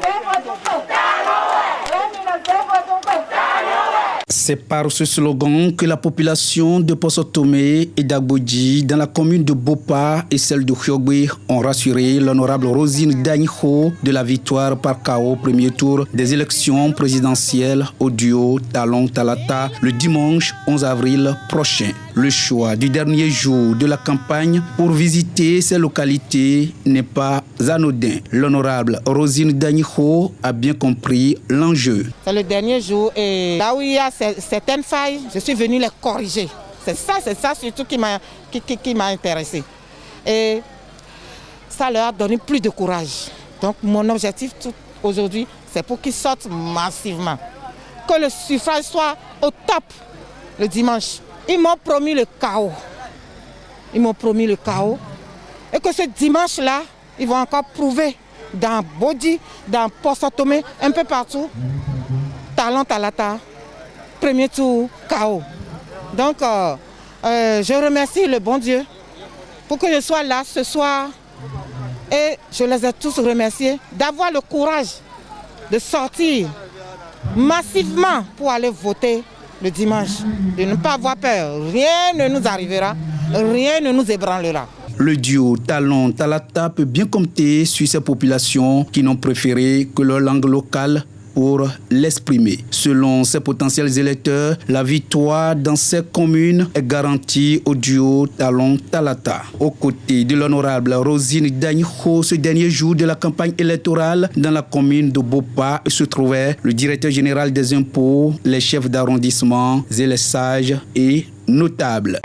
Gracias. C'est par ce slogan que la population de Possotomé et d'Agbodji, dans la commune de Bopa et celle de Hyogwe, ont rassuré l'honorable Rosine Daniho de la victoire par KO premier tour des élections présidentielles au duo Talon Talata le dimanche 11 avril prochain. Le choix du dernier jour de la campagne pour visiter ces localités n'est pas anodin. L'honorable Rosine Daniho a bien compris l'enjeu. C'est le dernier jour et certaines failles, je suis venu les corriger. C'est ça, c'est ça surtout qui m'a qui, qui, intéressé. Et ça leur a donné plus de courage. Donc mon objectif aujourd'hui, c'est pour qu'ils sortent massivement. Que le suffrage soit au top le dimanche. Ils m'ont promis le chaos. Ils m'ont promis le chaos. Et que ce dimanche-là, ils vont encore prouver dans Bodi, dans Tomé, un peu partout, talent talata, premier tour, chaos. Donc, euh, euh, je remercie le bon Dieu pour que je sois là ce soir. Et je les ai tous remerciés d'avoir le courage de sortir massivement pour aller voter le dimanche. De ne pas avoir peur. Rien ne nous arrivera, rien ne nous ébranlera. Le duo Talon Talata peut bien compter sur ces populations qui n'ont préféré que leur langue locale pour l'exprimer. Selon ses potentiels électeurs, la victoire dans ces communes est garantie au duo Talon-Talata. Aux côtés de l'honorable Rosine Dagneho, ce dernier jour de la campagne électorale dans la commune de Bopa se trouvait le directeur général des impôts, les chefs d'arrondissement et les sages et notables.